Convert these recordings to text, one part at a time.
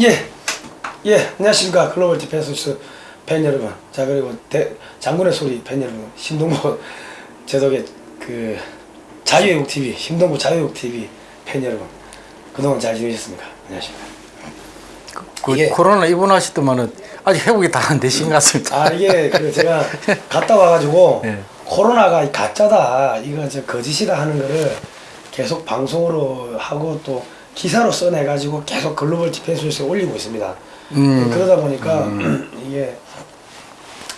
예, 예, 안녕하십니까. 글로벌 디펜스 팬 여러분. 자, 그리고 대, 장군의 소리 팬 여러분. 심동보 제독의 그 자유애국 TV, 심동보 자유애국 TV 팬 여러분. 그동안 잘 지내셨습니까? 안녕하십니까. 그 이게- 코로나 입원하셨더만은 아직 회복이 다 안 되신 것 같습니다. 아, 이게 그 제가 갔다 와가지고 예. 코로나가 가짜다, 이거 저 거짓이다 하는 거를 계속 방송으로 하고 또 기사로 써내가지고 계속 글로벌 디펜스에 올리고 있습니다. 음. 그러다 보니까 이게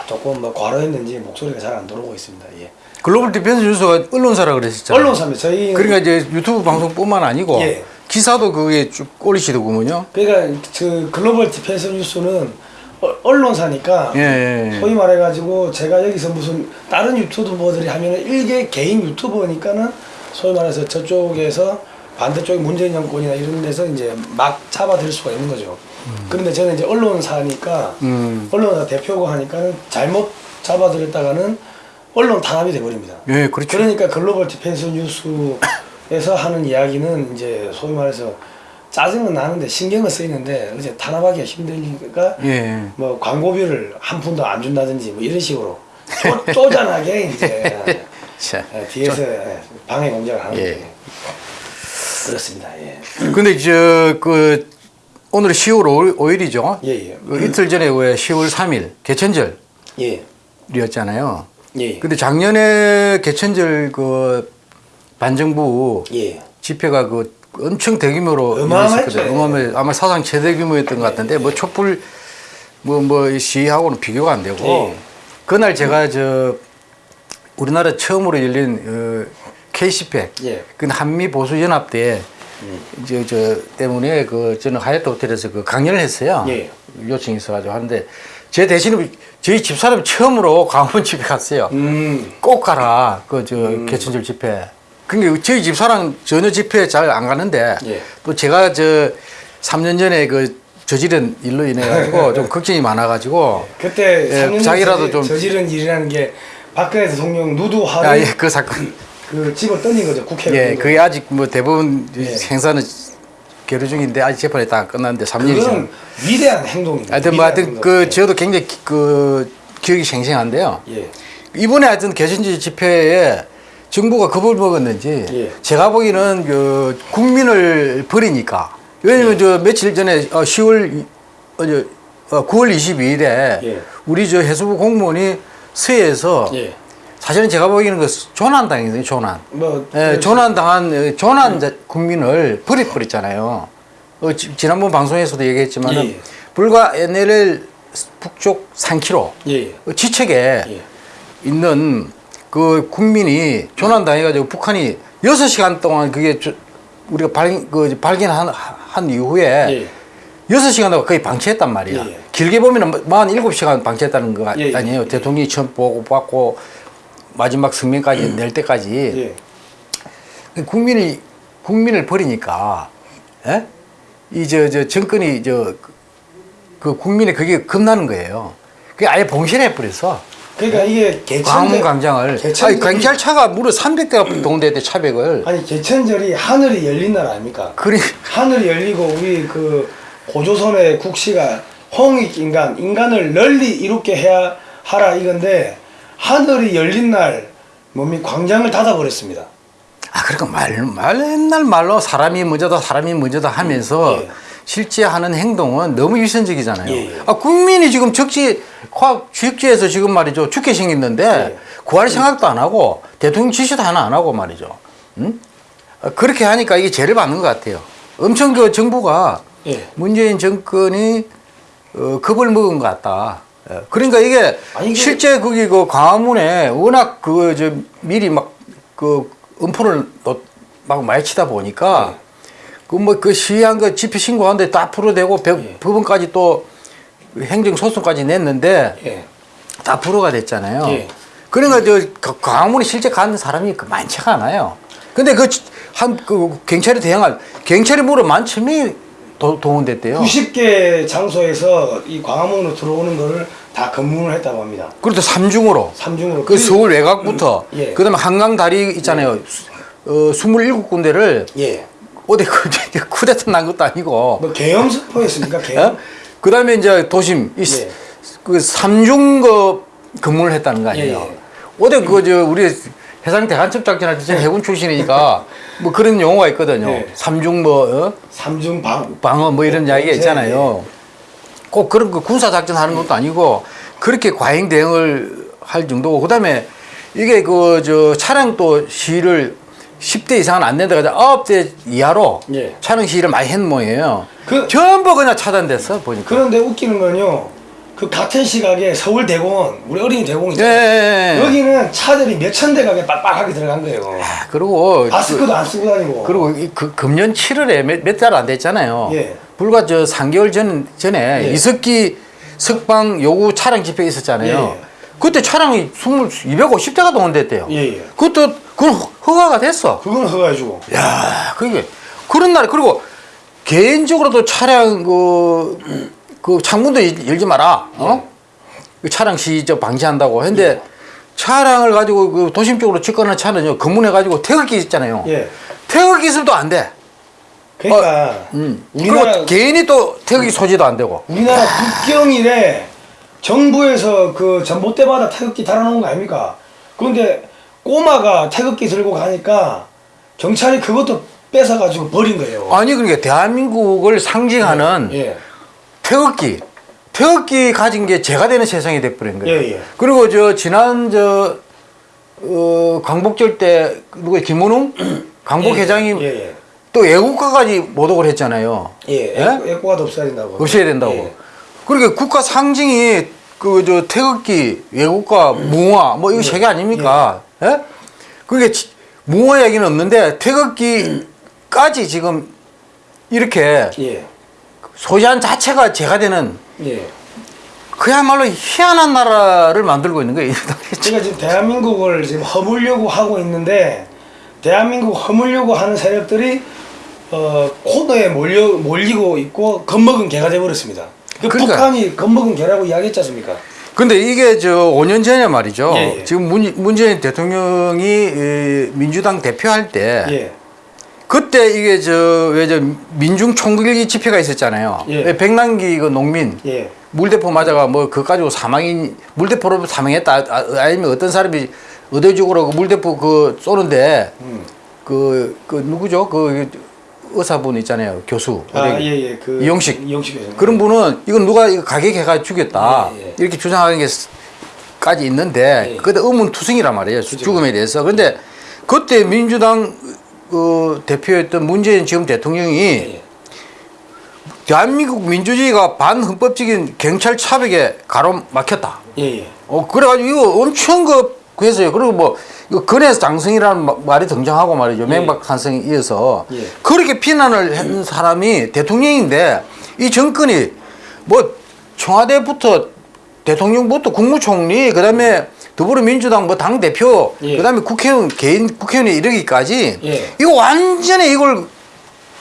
조금 뭐 과로했는지 목소리가 잘 안 돌아오고 있습니다. 예. 글로벌 디펜스 뉴스가 언론사라 그랬었잖아요. 언론사입니다. 저희 그러니까 이제 유튜브 방송뿐만 아니고 예. 기사도 그게 쭉 올리시더군요. 그러니까 저 글로벌 디펜스 뉴스는 어- 언론사니까 예, 예, 예. 소위 말해가지고 제가 여기서 무슨 다른 유튜버들이 하면은 일개 개인 유튜버니까는 소위 말해서 저쪽에서 반대쪽 문재인 정권이나 이런 데서 이제 막 잡아들 수가 있는 거죠. 그런데 저는 이제 언론사니까 음. 언론사 대표고 하니까는 잘못 잡아들였다가는 언론 탄압이 돼버립니다. 예, 그렇죠. 그러니까 글로벌 디펜스 뉴스에서 하는 이야기는 이제 소위 말해서 짜증은 나는데 신경은 쓰이는데 이제 탄압하기가 힘드니까 예. 뭐 광고비를 한 푼도 안 준다든지 뭐 이런 식으로 쪼, 쪼잔하게 이제 자, 예, 뒤에서 방해 공작을 하는 예. 거예요. 그렇습니다. 예. 근데 저그 오늘 10월 5일 이죠. 예, 예. 그 이틀 전에 왜 10월 3일 개천절이었잖아요. 예. 예. 근데 작년에 개천절 그 반정부 예. 집회가 그 엄청 대규모로 어마어마했죠. 일어났었거든요. 어마어마 아마 사상 최대 규모였던 것 같은데 뭐 촛불 뭐뭐 시위하고는 비교가 안 되고 예. 그날 제가 저 우리나라 처음으로 열린 어, K10회 예. 그 한미 보수 연합 때 이제 저 때문에 그 저는 하얏트 호텔에서 그 강연을 했어요. 예. 요청이 있어가지고 하는데 제 대신에 저희 집사람이 처음으로 광화문 집에 갔어요. 음. 꼭 가라 그저 개천절 집회. 그러니까 저희 집사람 전혀 집회 잘 안 가는데 예. 또 제가 저 3년 전에 그 저지른 일로 인해 가지고 좀 걱정이 많아 가지고 그때 예, 3년 자기라도 전에 좀- 저지른 일이라는 게 박근혜 대통령 누드 하루 아, 예, 그 사건 그 집어 던진 거죠 국회로. 예, 그게 아직 뭐 대부분 예. 행사는 계류 중인데 아직 재판이 다안 끝났는데 3년이죠. 그건 위대한 행동입니다. 하여튼 뭐 하여튼 그 저도 굉장히 기- 그 기억이 생생한데요. 예. 이번에 하여튼 개천지 집회에 정부가 겁을 먹었는지 예. 제가 보기에는 그 국민을 버리니까 왜냐면 예. 저 며칠 전에 어, 10월 이- 어, 저, 어, 9월 22일에 예. 우리 저 해수부 공무원이 서해에서 예. 사실은 제가 보기에는 그 조난 당했어요 조난. 뭐 예, 조난 당한 어, 조난 자- 국민을 버려버렸잖아요. 어, 지, 지난번 방송에서도 얘기했지만은 예, 예. 불과 NLL 북쪽 3km 예. 어, 지척에 예. 있는 그 국민이 조난 당해가지고 북한이 여섯 시간 동안 그게 저- 우리가 발, 그 발견한 한 이후에 예. 여섯 시간 동안 거의 방치했단 말이야. 예, 예. 길게 보면은 만 일곱 시간 방치했다는 거 예, 예. 아니에요. 대통령이 처음 보고 받고 마지막 성명까지 낼 때까지 예. 국민이 국민을 버리니까 예? 이저 저 정권이 저 그 국민의 그게 겁나는 거예요. 그게 아예 봉신해 버렸어. 그러니까 이게 개천절 광화문 광장을 아니 경찰차가 무려 300대가 동대대 차백을 아니 개천절이 하늘이 열린 날 아닙니까? 그리 하늘이 열리고 우리 그 고조선의 국시가 홍익 인간 인간을 널리 이롭게 해야 하라 이건데 하늘이 열린 날 몸이 광장을 닫아버렸습니다. 아 그러니까 말, 말 옛날 말로 사람이 먼저다 사람이 먼저다 하면서 예. 실제 하는 행동은 너무 위선적이잖아요. 예, 예. 아 국민이 지금 적지 화학 주식지에서 지금 말이죠 죽게 생겼는데 예. 구할 생각도 안 하고 대통령 지시도 하나 안 하고 말이죠. 응? 아, 그렇게 하니까 이게 죄를 받는 것 같아요. 엄청 그 정부가 예. 문재인 정권이 어, 겁을 먹은 것 같다. 예. 그러니까 이게 아니, 실제 거기 그 광화문에 워낙 그 저 미리 막 그 음포를 놓- 막 많이 치다 보니까 예. 그뭐그 시위한 거 집회 신고하는데 다 풀어대고 배- 예. 법원까지 또 행정 소송까지 냈는데 예. 다 불허가 됐잖아요. 예. 그러니까 저그 광화문에 실제 가는 사람이 그 많지가 않아요. 근데 그한그 경찰이 대항할 경찰이 무려 만 천명이 도- 동원됐대요. 90개 장소에서 이 광화문으로 들어오는 거를 다 검문을 했다고 합니다. 그것도 삼중으로. 삼중으로 그 서울 외곽부터 예. 그다음에 한강 다리 있잖아요. 어, 27군데를 예. 어디 그 쿠데타 난 것도 아니고. 뭐 계엄 선포했습니까? 계엄. 어? 그다음에 이제 도심 이 예. 그 삼중거 근무를 했다는 거 아니에요. 예, 예. 어디 그저 우리 해상 대간첩 작전 할 때 저는 해군 출신이니까 뭐 그런 용어가 있거든요. 예. 삼중 뭐 어? 삼중 방. 방어 뭐 이런 이야기가 예, 있잖아요. 꼭 그런 그 군사 작전 하는 것도 아니고 그렇게 과잉 대응을 할 정도고 그 다음에 이게 그 저 차량 또 시위를 10대 이상은 안 된다 가지고 9대 이하로 예. 차량 시위를 많이 했는 모양이에요. 그- 전부 그냥 차단됐어 보니까. 그런데 웃기는 건요. 그 같은 시각에 서울 대공원, 우리 어린이 대공원 예, 있잖아요. 예, 예. 여기는 차들이 몇천 대가 빡빡하게 들어간 거예요. 아, 그리고 마스크도 안 쓰고 다니고. 그리고 이 그, 금년 7월에 몇 달 안 됐잖아요. 예. 불과 저 3개월 전 전에 예. 이석기 석방 요구 차량 집회 있었잖아요. 예, 예. 그때 차량이 20, 250대가 동원됐대요. 예, 예. 그것도 그건 허- 허가가 됐어. 그건 허가해주고. 야, 그게 그런 날 그리고 개인적으로도 차량 그, 그 창문도 열- 열지 마라. 어? 그 차량 시저 방지한다고 했는데 차량을 가지고 그 도심 쪽으로 직관하는 차는요 검문해 가지고 태극기 있잖아요. 예. 태극기 있으면 안 돼. 그러니까 음. 우리나라 개인이 또 태극기 소지도 안 되고. 우리나라 국경일에 정부에서 그 전봇대마다 태극기 달아놓은 거 아닙니까? 그런데 꼬마가 태극기 들고 가니까 경찰이 그것도 뺏어가지고 버린 거예요. 아니 그러니까 대한민국을 상징하는 예. 태극기 태극기 가진 게 죄가 되는 세상이 돼버린 거예요. 예, 예. 그리고 저 지난 저 어, 광복절 때 누구 김문웅 광복 예, 회장이 예, 예. 또 애국가까지 모독을 했잖아요. 예, 예? 애국- 애국가도 없어야 된다고. 없애야 된다고. 예. 그러니까 국가 상징이 그 저 태극기, 외국가, 무화 뭐 이거 세개 아닙니까? 예? 그게 지- 무화 얘기는 없는데 태극기까지 지금 이렇게 예. 소지한 자체가 죄가 되는 예. 그야말로 희한한 나라를 만들고 있는 거예요. 제가 지금 대한민국을 지금 허물려고 하고 있는데 대한민국 허물려고 하는 세력들이 어, 코너에 몰려 몰리고 있고 겁먹은 개가 돼버렸습니다. 그 그러니까. 북한이 겁먹은 개라고 이야기했지 않습니까? 근데 이게 저 5년 전에 말이죠. 예, 예. 지금 문, 문재인 대통령이 이 민주당 대표할 때 예. 그때 이게 저 왜 저 민중 총국일기 집회가 있었잖아요. 예. 왜 백남기 그 농민 예. 물대포 맞아가 뭐 그거 가지고 사망인 물대포로 사망했다 아, 아니면 어떤 사람이 의도적으로 그 물대포 그 쏘는데 음. 그, 그 누구죠? 그 의사분 있잖아요. 교수. 아, 예, 예. 그 이용식. 이용식 교수님. 그런 분은 이건 누가 이거 가격해가 죽였다 예, 예. 이렇게 주장하는 게 까지 있는데 예. 그때 의문투성이란 말이에요 죽음에 대해서 근데 그때 민주당 그 대표였던 문재인 지금 대통령이 예. 대한민국 민주주의가 반헌법적인 경찰 차벽에 가로막혔다 예, 예. 어 그래가지고 이거 엄청 그 그랬어요 그리고 뭐 근해 장성이라는 마- 말이 등장하고 말이죠 맹박탄성에 이어서 예. 그렇게 비난을 한 사람이 대통령인데 이 정권이 뭐 청와대부터 대통령부터 국무총리 그 다음에 더불어민주당 뭐 당 대표 예. 그 다음에 국회의원 개인 국회의원이 이르기까지 예. 이거 완전히 이걸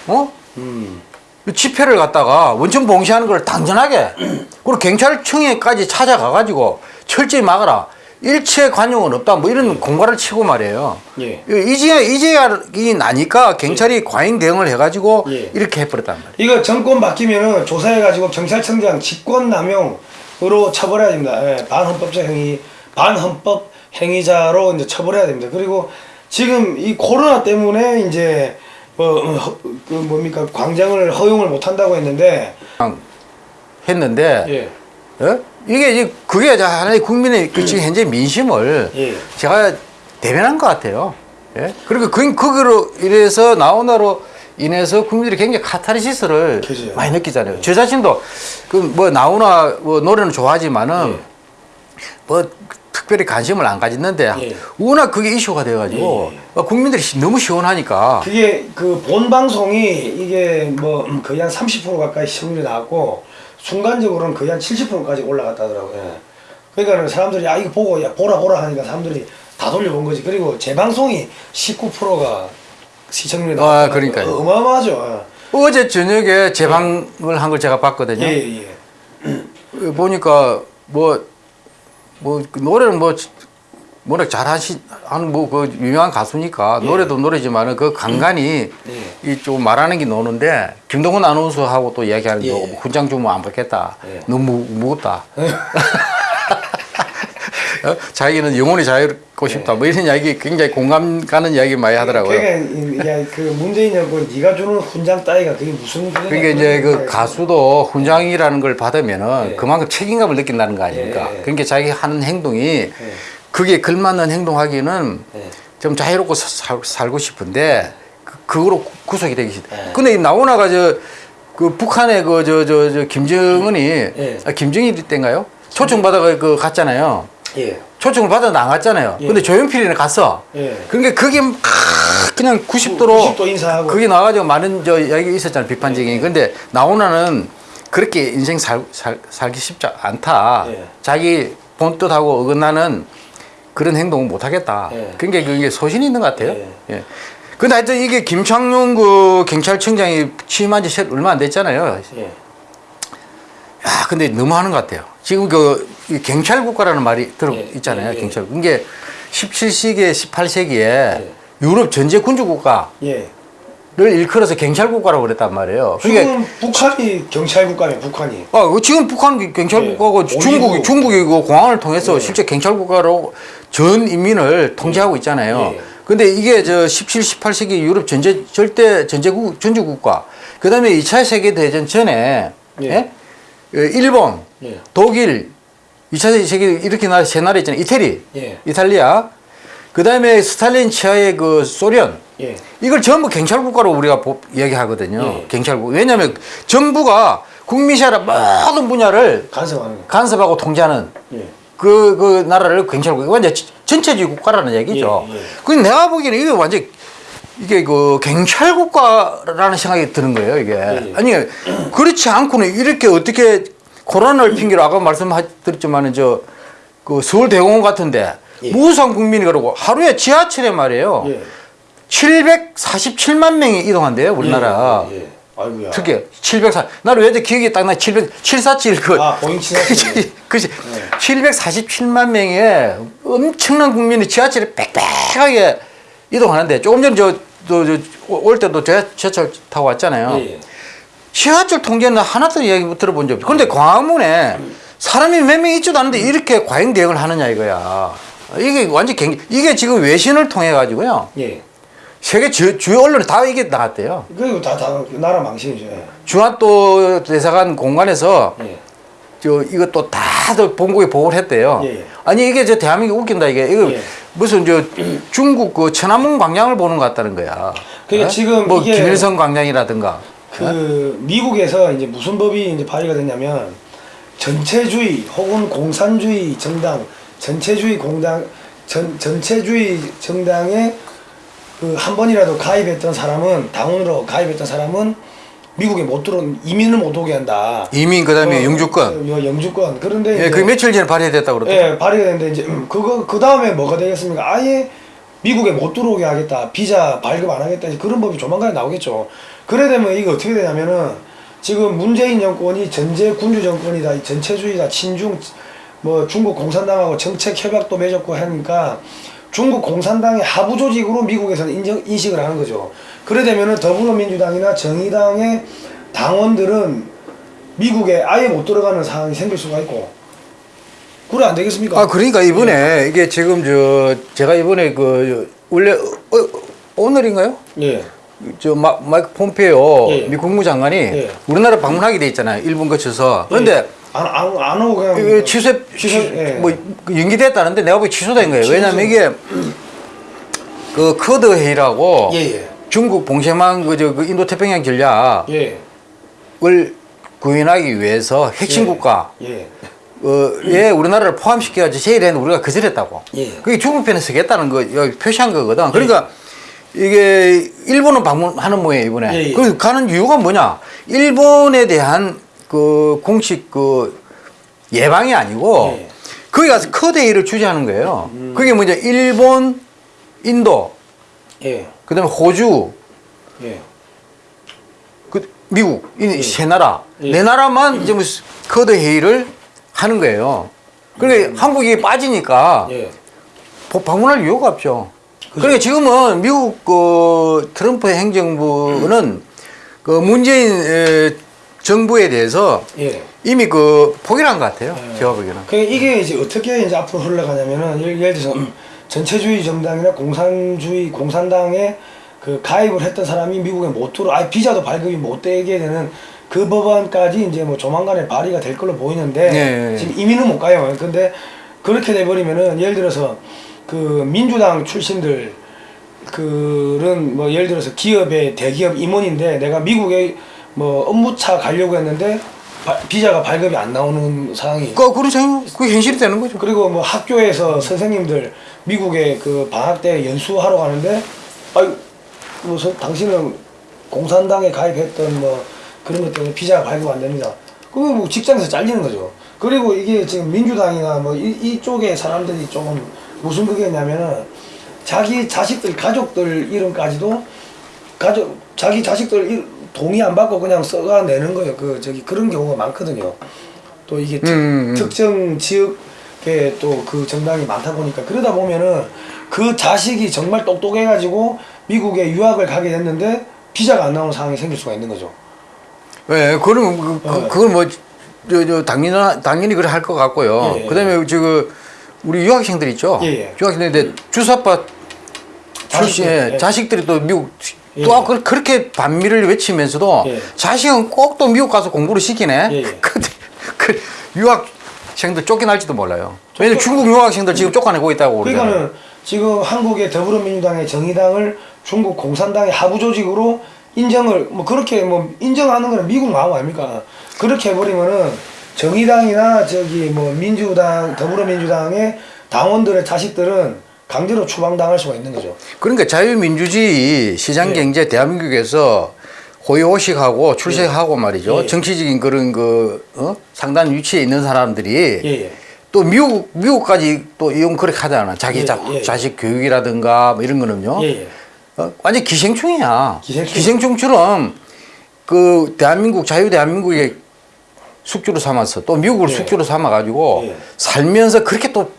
어 음. 집회를 갖다가 원천 봉쇄하는 걸 당연하게 그리고 경찰청에까지 찾아가 가지고 철저히 막아라 일체 관용은 없다 뭐 이런 공갈을 치고 말이에요. 예. 이제 이제야 이 나니까 경찰이 과잉 대응을 해가지고 예. 이렇게 해버렸단 말이에요. 이거 정권 바뀌면은 조사해가지고 경찰청장 직권남용으로 처벌해야 됩니다. 예, 반헌법적 행위, 반헌법 행위자로 이제 처벌해야 됩니다. 그리고 지금 이 코로나 때문에 이제 뭐, 그 뭡니까 광장을 허용을 못 한다고 했는데 했는데 예, 어? 이게 이제 그게 하나의 국민의 그 지금 현재 민심을 예. 제가 대변한 것 같아요. 예? 그리고 그 거기로 이래서 나오나로 인해서 국민들이 굉장히 카타르시스를 그죠. 많이 느끼잖아요. 저 자신도 그 뭐 나오나 뭐 노래는 좋아하지만은 예. 뭐 특별히 관심을 안 가졌는데 예. 워낙 그게 이슈가 돼가지고 예, 어, 국민들이 시- 너무 시원하니까 그게 그 본 방송이 이게 뭐 음, 거의 한 30% 가까이 시청률이 나왔고 순간적으로는 거의 한 70%까지 올라갔다더라고요. 예. 그러니까 사람들이 야 이거 보고 야 보라 보라 하니까 사람들이 다 돌려본 거지. 그리고 재방송이 19%가 시청률이 아, 나왔다. 그러니까요. 어마어마하죠. 어제 저녁에 재방을 한 걸 제가 봤거든요. 예, 예. 보니까 뭐, 뭐, 그 노래는 뭐, 워낙 잘하시 하는 뭐그 유명한 가수니까 노래도 노래지만은 그 간간히 예. 이좀 말하는 게 노는데 김동훈 아나운서하고 또 이야기하는 예. 거 훈장 주면 안 받겠다. 예. 너무 무, 겁다 어? 자기는 영혼이 자유롭고 싶다. 뭐 이런 이야기 굉장히 공감 가는 이야기 많이 하더라고요. 그러니까 그 문재인 정권 네가 주는 훈장 따위가 그게 무슨 그러니까 이제 그 가수도 훈장이라는 걸 받으면은 예. 그만큼 책임감을 느낀다는 거 아닙니까? 예, 예. 그러니까 자기 하는 행동이 그게 걸맞는 행동하기는 예. 좀 자유롭고 사- 살, 고 싶은데 그, 그거로 구- 구속이 되기 싫다. 예. 근데 이 나오나가 저 그 북한의 그 저 저 저 김정은이 예. 아, 김정일 때인가요? 초청 받아가 그 갔잖아요. 예. 초청을 받아 안 갔잖아요. 예. 근데 조용필이는 갔어. 예. 그러니까 그게 막 그냥 90도로 90도 인사하고. 그게 나와가지고 많은 저 이야기 있었잖아요 비판적인. 근데 나오나는 그렇게 인생 살, 살 살기 쉽지 않다. 예. 자기 본 뜻하고 어긋나는 그런 행동은 못 하겠다. 예. 그러니까 그게 소신이 있는 것 같아요. 예. 예. 근데 하여튼 이게 김창룡 그 경찰청장이 취임한 지 얼마 안 됐잖아요. 예. 야, 근데 너무 하는 것 같아요. 지금 그이 경찰 국가라는 말이 들어 예, 있잖아요. 예, 예. 경찰. 이게 17세기, 18세기에 유럽 전제 군주 국가를 예. 일컬어서 경찰 국가라고 그랬단 말이에요. 그러니까 지금 북한이 경찰 국가네 북한이. 아, 그 지금 북한 경찰 예. 국가고 오히려- 중국이 중국이 그 공항을 통해서 예. 실제 경찰 국가로 전 인민을 통제하고 있잖아요. 예. 근데 이게 저 17, 18세기 유럽 전제 절대 전제국 전주 국가. 그다음에 2차 세계 대전 전에 예. 예? 어, 일본, 예. 독일, 2차 세계 이렇게 나라 세 나라 있잖아요. 이태리, 예. 이탈리아. 그다음에 스탈린 치하의 그 소련. 예. 이걸 전부 경찰 국가로 우리가 보- 이야기하거든요. 예. 경찰 국. 왜냐하면 정부가 국민시하라 모든 분야를 간섭하는 거. 간섭하고 통제하는 예. 그, 그 나라를 경찰국. 완전 전체주의 국가라는 얘기죠. 예, 예. 그 내가 보기에는 이게 완전 이게 그 경찰 국가라는 생각이 드는 거예요, 이게. 예. 아니, 그렇지 않고는 이렇게 어떻게 코로나를 핑계로 아까 말씀드렸지만은 저 그 서울대공원 같은데 예. 무수한 국민이 그러고 하루에 지하철에 말이에요. 예. 747만 명이 이동한대요, 우리나라. 예. 예. 아이고야. 특히 704. 나는 왜 기억이 딱 나. 700 747 그. 아, 보잉 747. 그지. 747만 명의 엄청난 국민이 지하철에 빽빽하게 이동하는데 조금 전에 저또올 때도 제- 지하철 타고 왔잖아요. 예. 지하철 통제는 하나도 이야기 못 들어본 적 없어요. 그런데 광화문에 사람이 몇 명 있지도 않은데 이렇게 과잉 대응을 하느냐 이거야. 이게 완전 경 이게 지금 외신을 통해 가지고요. 예. 세계 주, 주요 언론에 다 이게 나갔대요. 그리고 다, 다 나라 망신이죠. 예. 중앙도 대사관 공간에서 예. 저 이것도 다들 본국에 보고를 했대요. 예, 예. 아니 이게 저 대한민국 웃긴다 이게 이거 예. 무슨 저 중국 그 천안문 광장을 보는 것 같다는 거야. 그러니까 어? 지금 뭐 김일성 광장이라든가. 그 미국에서 이제 무슨 법이 이제 발의가 됐냐면 전체주의 혹은 공산주의 정당, 전체주의 공당, 전 전체주의 정당에 그 한 번이라도 가입했던 사람은 당원으로 가입했던 사람은 미국에 못 들어 이민을 못 오게 한다. 이민 그다음에 어, 영주권. 어, 영주권. 그런데 예, 그 며칠 전에 발의됐다고 그러더라고요. 예, 발의가 됐는데 이제 음, 그거 그 다음에 뭐가 되겠습니까? 아예 미국에 못 들어오게 하겠다, 비자 발급 안 하겠다 그런 법이 조만간에 나오겠죠. 그래 되면 이게 어떻게 되냐면은 지금 문재인 정권이 전제 군주 정권이다, 이 전체주의다, 친중 뭐 중국 공산당하고 정책 협약도 맺었고 하니까 중국 공산당의 하부 조직으로 미국에서는 인정 인식을 하는 거죠. 그래 되면 은 더불어민주당이나 정의당의 당원들은 미국에 아예 못 들어가는 상황이 생길 수가 있고 그래 안 되겠습니까? 아 그러니까 이번에 이게 지금 저 제가 이번에 그 원래 어, 어, 오늘인가요? 예. 저 마, 마이크 폼페이오 예. 미 국무장관이 예. 우리나라 방문하게 돼 있잖아요. 일본 거쳐서. 그런데 안, 안, 안 오고 그냥 취소 취소 예. 뭐 연기됐다는데 내가 보기 취소된 거예요. 취소. 왜냐면 이게 그 커드 회의라고 예, 예. 중국 봉쇄망 그저 그 인도 태평양 전략을 예. 구현하기 위해서 핵심 예. 국가 예. 어, 에 우리나라를 포함시켜가지고 제일에는 우리가 거절했다고. 예. 그게 중국 편에 서겠다는 거 표시한 거거든. 그러니까 이게 일본은 방문하는 모양이에요 이번에. 예, 예. 그 가는 이유가 뭐냐? 일본에 대한 그 공식 그 예방이 아니고 예. 거기 가서 커데이를 주재하는 거예요. 그게 뭐냐? 일본, 인도, 예. 그다음에 호주, 예. 그 미국 이세 나라 예. 네 나라만 이제 뭐 회의를 하는 거예요. 그러니까 한국이 빠지니까 예. 보- 방문할 이유가 없죠. 그러니까 지금은 미국 그 트럼프 행정부는 그 문재인 에, 정부에 대해서 예. 이미 그 포기한 것 같아요. 제가 보기에는. 그러니까 이게 이제 어떻게 이제 앞으로 흘러가냐면은 예를, 들어서 음, 전체주의 정당이나 공산주의 공산당에 그 가입을 했던 사람이 미국에 못 들어, 아 비자도 발급이 못 되게 되는 그 법안까지 이제 뭐 조만간에 발의가 될 걸로 보이는데 네, 네. 지금 이민은 못 가요. 근데 그렇게 돼버리면은 예를 들어서 그 민주당 출신들 그런 뭐 예를 들어서 기업의 대기업 임원인데 내가 미국에 뭐 업무차 가려고 했는데 바- 비자가 발급이 안 나오는 상황이 그 그런 그 현실이 되는 거죠. 그리고 뭐 학교에서 선생님들 미국에 그 방학 때 연수하러 가는데 아유 무슨 당신은 공산당에 가입했던 뭐 그런 것 때문에 비자가 발급 안 됩니다. 그러면 뭐 직장에서 잘리는 거죠. 그리고 이게 지금 민주당이나 뭐 이, 이쪽의 사람들이 조금 무슨 그게냐면은 자기 자식들 가족들 이름까지도 가족 자기 자식들 이- 동의 안 받고 그냥 써가 내는 거예요. 그 저기 그런 경우가 많거든요. 또 이게 특, 음, 음. 특정 지역에 또 그 정당이 많다 보니까 그러다 보면은 그 자식이 정말 똑똑해 가지고 미국에 유학을 가게 됐는데 비자가 안 나오는 상황이 생길 수가 있는 거죠. 예, 그러면 그, 그, 어. 그건 뭐, 저, 저, 당연히, 당연히 그래 할 것 같고요. 예, 예. 그 다음에 지금, 우리 유학생들 있죠? 예, 예. 유학생들인데 주사파 출신, 자식들, 예. 자식들이 또 미국, 예. 또 그- 그렇게 반미를 외치면서도 예. 자식은 꼭 또 미국 가서 공부를 시키네? 예, 예. 근데 그 유학생들 쫓겨날지도 몰라요. 왜냐면 중국 유학생들 지금 쫓아내고 있다고 그러잖아요. 그러니까는 지금 한국의 더불어민주당의 정의당을 중국 공산당의 하부 조직으로 인정을 뭐 그렇게 뭐 인정하는 거는 미국 마음 아닙니까? 그렇게 해버리면은 정의당이나 저기 뭐 민주당 더불어민주당의 당원들의 자식들은 강제로 추방당할 수가 있는 거죠. 그러니까 자유민주주의 시장 예. 경제 대한민국에서 호의호식하고 출세하고 말이죠. 예. 정치적인 그런 그 어? 상단 위치에 있는 사람들이 예예. 또 미국 미국까지 또 이용 그렇게 하잖아. 자기 예, 자, 예. 자식 교육이라든가 뭐 이런 거는요. 어? 완전 기생충이야. 기생충. 처럼 그 대한민국 자유 대한민국의 숙주로 삼아서 또 미국을 예. 숙주로 삼아 가지고 예. 살면서 그렇게 또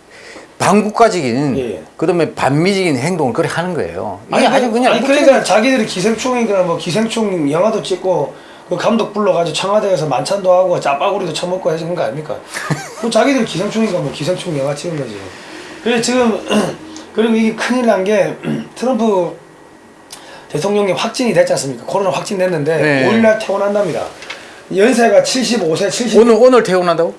반국가적인 예. 그다음에 반미적인 행동을 그렇게 하는 거예요. 아니, 아주 그냥 아니 그러니까 자기들이 기생충이거나 뭐 기생충 영화도 찍고 그 감독 불러가지고 청와대에서 만찬도 하고 짜파구리도 처먹고 해주는 거 아닙니까? 뭐 자기들이 기생충이니까 뭐 기생충 영화 찍은 거지. 그래서 지금 그리고 이게 큰일 난 게 트럼프 대통령이 확진이 됐지 않습니까? 코로나 확진됐는데 네. 5일날 퇴원한답니다. 연세가 75세, 70. 오늘 오늘 퇴원한다고?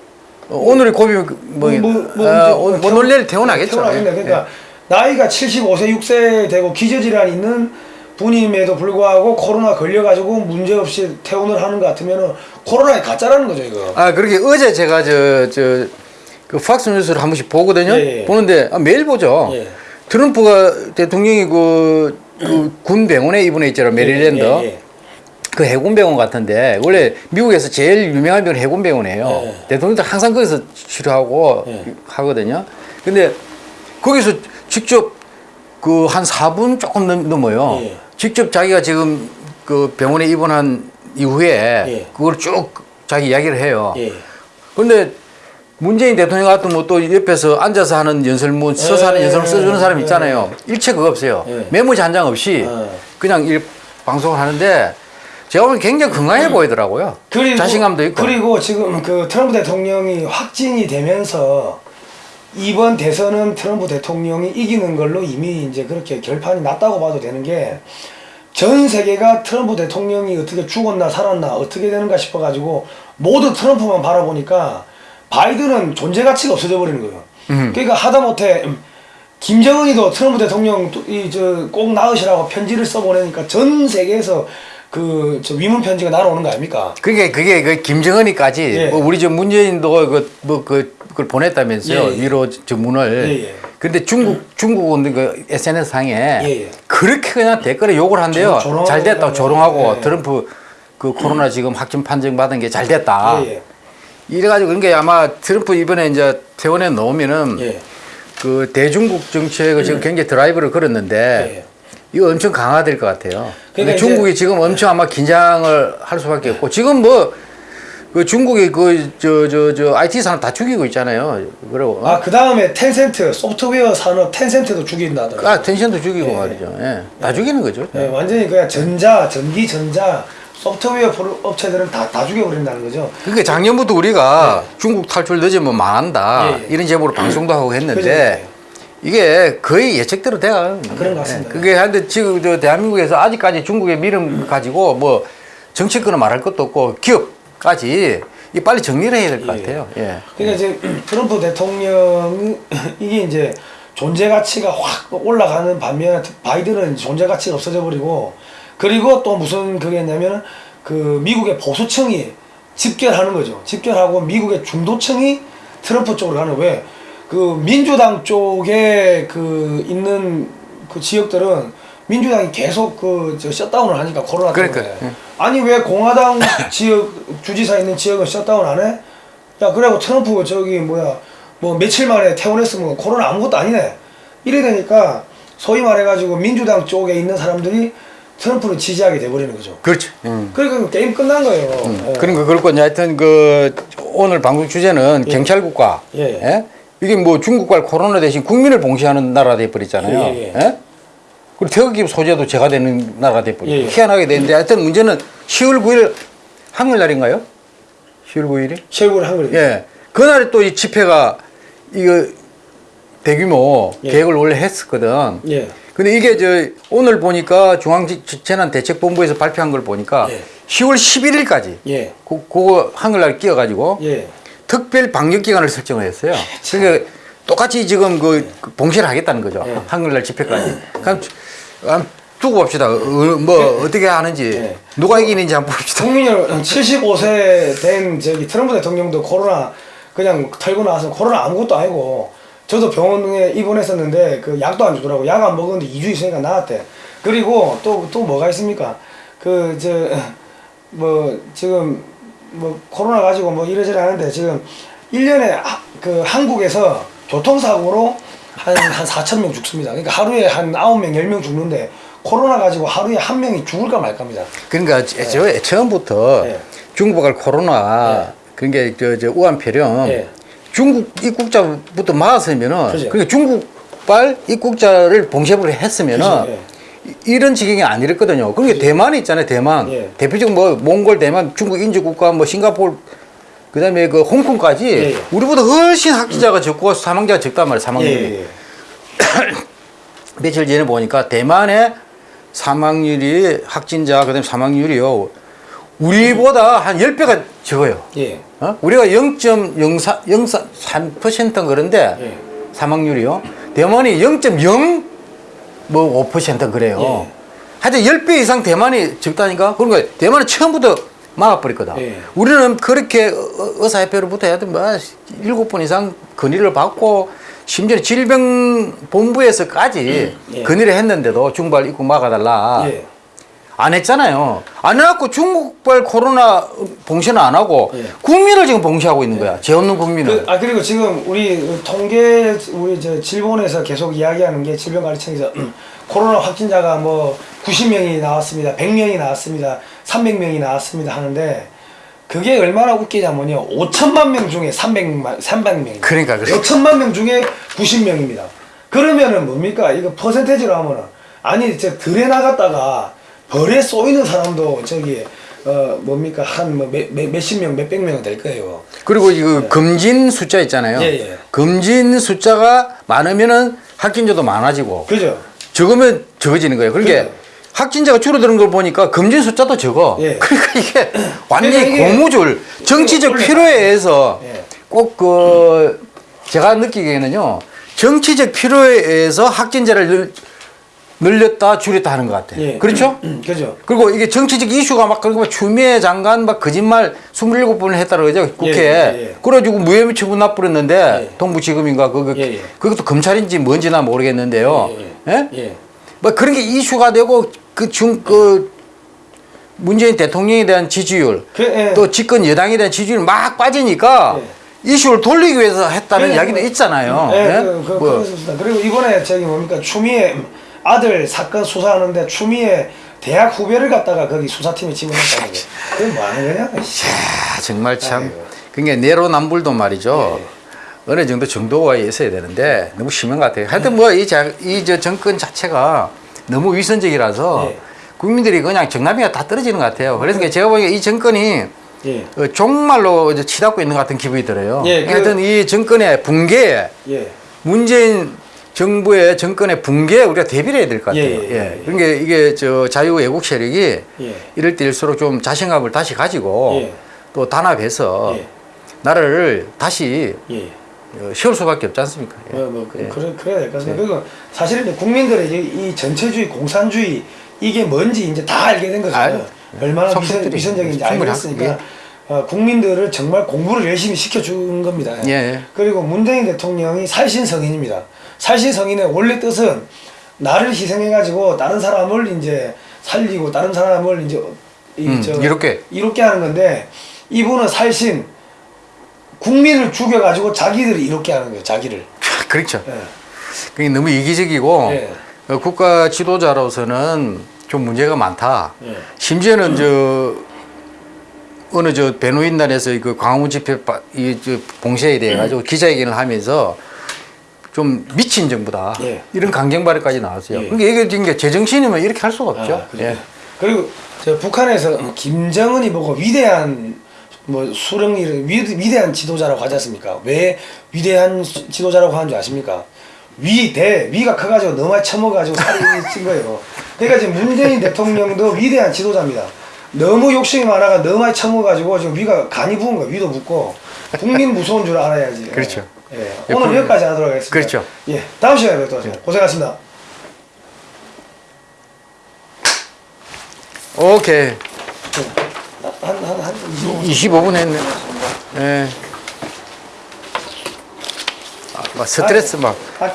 어, 오늘이 고비 뭐, 뭐, 뭐, 뭐 아, 오늘 뭐 퇴원- 오늘 내일 퇴원하겠죠. 퇴원하겠네. 예. 그러니까 나이가 75세, 6세 되고 기저질환 있는 분임에도 불구하고 코로나 걸려가지고 문제 없이 퇴원을 하는 것 같으면은 코로나의 가짜라는 거죠 이거. 아 그렇게 어제 제가 저 저 그 팍스 뉴스를 한 번씩 보거든요. 예, 예. 보는데 아, 매일 보죠. 예. 트럼프가 대통령이 그, 그 군 병원에 입원해 있잖아요. 메릴랜드. 그 해군병원 같은데 원래 미국에서 제일 유명한 병원 해군병원이에요. 예. 대통령도 항상 거기서 치료하고 예. 하거든요. 근데 거기서 직접 그 한 4분 조금 넘, 넘어요. 예. 직접 자기가 지금 그 병원에 입원한 이후에 예. 그걸 쭉 자기 이야기를 해요. 예. 근데 문재인 대통령 같은 뭐또 옆에서 앉아서 하는 연설문, 서서 하는 예, 연설문 써주는 사람 예, 있잖아요. 일체 그거 없어요. 예. 메모지 한 장 없이 예. 그냥 일 방송을 하는데 제가 보면 굉장히 건강해 보이더라고요. 그리고 자신감도 있고. 그리고 지금 그 트럼프 대통령이 확진이 되면서 이번 대선은 트럼프 대통령이 이기는 걸로 이미 이제 그렇게 결판이 났다고 봐도 되는 게 전 세계가 트럼프 대통령이 어떻게 죽었나 살았나 어떻게 되는가 싶어가지고 모두 트럼프만 바라보니까 바이든은 존재 가치가 없어져 버리는 거예요. 음. 그러니까 하다못해 음, 김정은이도 트럼프 대통령 이저꼭 나으시라고 편지를 써보내니까 전 세계에서 그저 위문 편지가 날아오는 거 아닙니까? 그게 그게 그 김정은이까지 예. 뭐 우리 저 문재인도 그 뭐그 그걸 보냈다면서요 예, 예. 위로 주문을. 예, 예. 근데 중국 중국은 그 SNS 상에 예, 예. 그렇게 그냥 댓글에 욕을 한대요. 조- 잘 됐다. 조롱하고 예. 트럼프 그 코로나 지금 확진 판정 받은 게 잘 됐다. 예, 이래가지고 그런 게 아마 트럼프 이번에 이제 퇴원에 넣으면은 예. 예. 그 대중국 정책을 지금 굉장히 드라이브를 걸었는데 예. 이거 엄청 강화될 것 같아요. 그러니까 중국이 지금 엄청 아마 긴장을 할 수밖에 없고 지금 뭐 그 중국의 그저저 저 IT 산업 다 죽이고 있잖아요. 그리고 아, 그 다음에 텐센트, 소프트웨어 산업 텐센트도 죽인다 하더라고요. 아 텐션도 죽이고 예. 말이죠. 예. 다 죽이는 거죠. 네, 완전히 그냥 전자, 전기, 전자, 소프트웨어 업체들은 다, 다 죽여버린다는 거죠. 그러니까 작년부터 우리가 중국 탈출 늦으면 망한다 예, 예. 이런 제목으로 방송도 하고? 했는데 이게 거의 예측대로 돼요. 그런 것 같습니다. 예. 그게 한데 지금 저 대한민국에서 아직까지 중국의 미름 가지고 뭐 정치권은 말할 것도 없고 기업까지 이 빨리 정리를 해야 될것 예. 같아요. 예. 그러니까 이제 트럼프 대통령 이게 이제 존재 가치가 확 올라가는 반면에 바이든은 존재 가치가 없어져 버리고 그리고 또 무슨 그게냐면 그 미국의 보수층이 집결하는 거죠. 집결하고 미국의 중도층이 트럼프 쪽으로 가는 왜? 그 민주당 쪽에 그 있는 그 지역들은 민주당이 계속 그 저 셧다운을 하니까 코로나 때문에 그러니까, 예. 아니 왜 공화당 지역 주지사 있는 지역은 셧다운 안 해? 야 그러고 트럼프 저기 뭐야 뭐 며칠 만에 퇴원했으면 코로나 아무것도 아니네 이래 되니까 소위 말해가지고 민주당 쪽에 있는 사람들이 트럼프를 지지하게 돼버리는 거죠 그렇죠. 음. 그러니까 게임 끝난 거예요 예. 그러니까 그렇고 하여튼 그 오늘 방송 주제는 경찰 국가. 예. 예? 이게 뭐 중국과 코로나 대신 국민을 봉쇄하는 나라가 돼 버렸잖아요. 예, 예. 그리고 태극기 소재도 제가 되는 나라가 돼 버렸고 예, 예. 희한하게 되는데 하여튼 문제는 10월 9일 한글날인가요? 10월 9일이? 최고를 한 거예요 예. 그날에 또 이 집회가 이거 대규모 예. 계획을 원래 했었거든. 예. 근데 이게 저 오늘 보니까 중앙재난대책본부에서 발표한 걸 보니까 예. 10월 11일까지 예. 그, 그거 한글날 끼워가지고 예. 특별 방역 기간을 설정을 했어요. 그러니까 똑같이 지금 그 봉쇄를 하겠다는 거죠. 예. 한글날 집회까지. 그럼 한번 두고 봅시다. 어, 뭐 어떻게 하는지 예. 누가 이기는지 한번 봅시다. 국민 여러분 75세 된 저기 트럼프 대통령도 코로나 그냥 털고 나와서 코로나 아무것도 아니고 저도 병원에 입원했었는데 그 약도 안 주더라고 약 안 먹었는데 2주 있으니까 나았대 그리고 또 또 뭐가 있습니까 그 저 뭐 지금 뭐 코로나 가지고 뭐 이러저러 하는데 지금 1년에 그 한국에서 교통사고로 한, 한 4천 명 죽습니다 그러니까 하루에 한 9명 10명 죽는데 코로나 가지고 하루에 한 명이 죽을까 말까입니다 그러니까 애초에 처음부터 예. 중국발 코로나 그러니까 저, 저 우한폐렴 예. 중국 입국자부터 막았으면은 그죠. 그러니까 중국발 입국자를 봉쇄를 했으면은. 이- 이런 지경이 아니랬거든요. 그러니까 대만이 있잖아요, 대만. 예. 대표적으로 뭐 몽골, 대만, 중국 인주 국가, 뭐 싱가포르, 그다음에 그 홍콩까지 예, 예. 우리보다 훨씬 확진자가 적고 사망자가 적단 말이에요. 사망률이. 예, 예. 며칠 전에 보니까 대만의 사망률이 확진자 그다음에 사망률이요. 우리보다 한 10배가 적어요. 예. 어? 우리가 0.04, 0.3% 그런데 예. 사망률이요. 대만이 0.0 뭐 5% 그래요. 예. 하여튼 10배 이상 대만이 적다니까. 그러니까 대만은 처음부터 막아버렸거든. 예. 우리는 그렇게 어- 의사협회로부터 하여튼 뭐 7번 이상 건의를 받고 심지어 질병본부에서까지 예. 건의를 했는데도 중발 입국 막아달라. 예. 안 했잖아요. 안 해갖고 중국발 코로나 봉쇄는 안 하고 예. 국민을 지금 봉쇄하고 있는 거야. 죄 없는 국민을. 그, 아 그리고 지금 우리 그 통계 우리 저 질본에서 계속 이야기하는 게 질병관리청에서 코로나 확진자가 뭐 90명이 나왔습니다, 100명이 나왔습니다, 300명이 나왔습니다 하는데 그게 얼마나 웃기냐면요, 5천만 명 중에 300만 300명. 그러니까, 그러니까. 5천만 명 중에 90명입니다. 그러면은 뭡니까? 이거 퍼센테이지로 하면은 아니 저 들에 나갔다가 벌에 쏘이는 사람도 저기 어 뭡니까 한 뭐 몇십 명 몇백 명은 될 거예요. 그리고 이거 검진 숫자 있잖아요. 예, 예. 검진 숫자가 많으면은 확진자도 많아지고 그죠? 적으면 적어지는 거예요. 그러니까 그죠. 확진자가 줄어드는 걸 보니까 검진 숫자도 적어. 예. 그러니까 이게 완전히 고무줄 정치적. 필요에 의해서 예. 꼭그 제가 느끼기에는요 정치적 필요에 의해서 확진자를 늘, 늘렸다 줄였다 하는 것 같아요. 예. 그렇죠? 음, 그죠? 그리고 이게 정치적 이슈가 막 그리고 막 추미애 장관 막 거짓말 27번을 했다고 그러죠 국회에 예, 예, 예. 그래가지고 무혐의 처분 나버렸는데 예. 동부지검인가 그거 예, 예. 그것도 검찰인지 뭔지나 모르겠는데요 예, 예? 예. 뭐 그런 게 이슈가 되고 그중그 문재인 대통령에 대한 지지율 그, 예. 또 집권 여당에 대한 지지율 막 빠지니까 이슈를 돌리기 위해서 했다는 그, 이야기는 있잖아요 예, 예? 그, 그, 뭐, 그렇습니다. 그리고 이번에 저기 뭡니까 추미애 아들 사건 수사하는데 추미애 대학 후배를 갖다가 거기 수사팀에 집어넣었다는 게 그건 뭐 하는 거냐? 씨. 아, 정말 참. 그게 내로남불도 말이죠. 예. 어느 정도 정도가 있어야 되는데 너무 심한 것 같아요. 하여튼 뭐이 정권 자체가 너무 위선적이라서 예. 국민들이 그냥 정남이가 다 떨어지는 것 같아요. 그래서 제가 보기에 이 정권이 예. 어, 종말로 이제 치닫고 있는 것 같은 기분이 들어요. 예, 그- 하여튼 이 정권의 붕괴, 예. 문재인 정부의 정권의 붕괴에 우리가 대비를 해야 될 것 같아요. 예, 예, 예. 그러니까 이게 저 자유애국 세력이 예. 이럴 때일수록 좀 자신감을 다시 가지고 예. 또 단합해서 예. 나라를 다시 예. 어, 수밖에 없지 않습니까? 예. 뭐, 뭐 그, 예. 그래, 그래야 될 것 같습니다. 그리고 사실은 국민들의 이, 이 전체주의, 공산주의 이게 뭔지 이제 다 알게 된 거죠. 알- 얼마나 위선, 위선적인지 됐으니까 예. 어, 국민들을 정말 공부를 열심히 시켜준 겁니다. 예, 예. 그리고 문재인 대통령이 살신 성인입니다. 살신 성인의 원래 뜻은 나를 희생해가지고 다른 사람을 이제 살리고 다른 사람을 이제 이, 음, 저, 이롭게. 이롭게 하는 건데 이분은 살신 국민을 죽여가지고 자기들이 이롭게 하는 거예요. 자기를. 그렇죠. 예. 그게 너무 이기적이고 예. 어, 국가 지도자로서는 좀 문제가 많다. 예. 심지어는 저 어느 저 변호인단에서 그 광화문 집회 바- 이저 봉쇄에 대해 가지고 기자회견을 하면서 좀 미친 정부다. 예. 이런 강경 발언까지 나왔어요. 예. 그러니까 이게 지금 제정신이면 이렇게 할 수가 없죠. 아, 그래요? 예. 그리고 저 북한에서 김정은이 보고 위대한 뭐 수령이 위, 위대한 지도자라고 하지 않습니까? 왜 위대한 수- 지도자라고 하는 줄 아십니까? 위대 위가 커가지고 너무 처먹어가지고 살이 찐 거예요. 그러니까 지금 문재인 대통령도 위대한 지도자입니다. 너무 욕심이 많아가 너무 많이 처먹어가지고 지금 위가 간이 부은 거예요. 위도 붓고 국민 무서운 줄 알아야지. 그렇죠. 예. 예, 오늘 그- 여기까지 하도록 하겠습니다. 그렇죠. 예. 다음 시간에 뵙도록 하겠습니다. 고생하셨습니다. 오케이. 한 한 한 25분 했네. 예. 아, 막 스트레스 막. 아,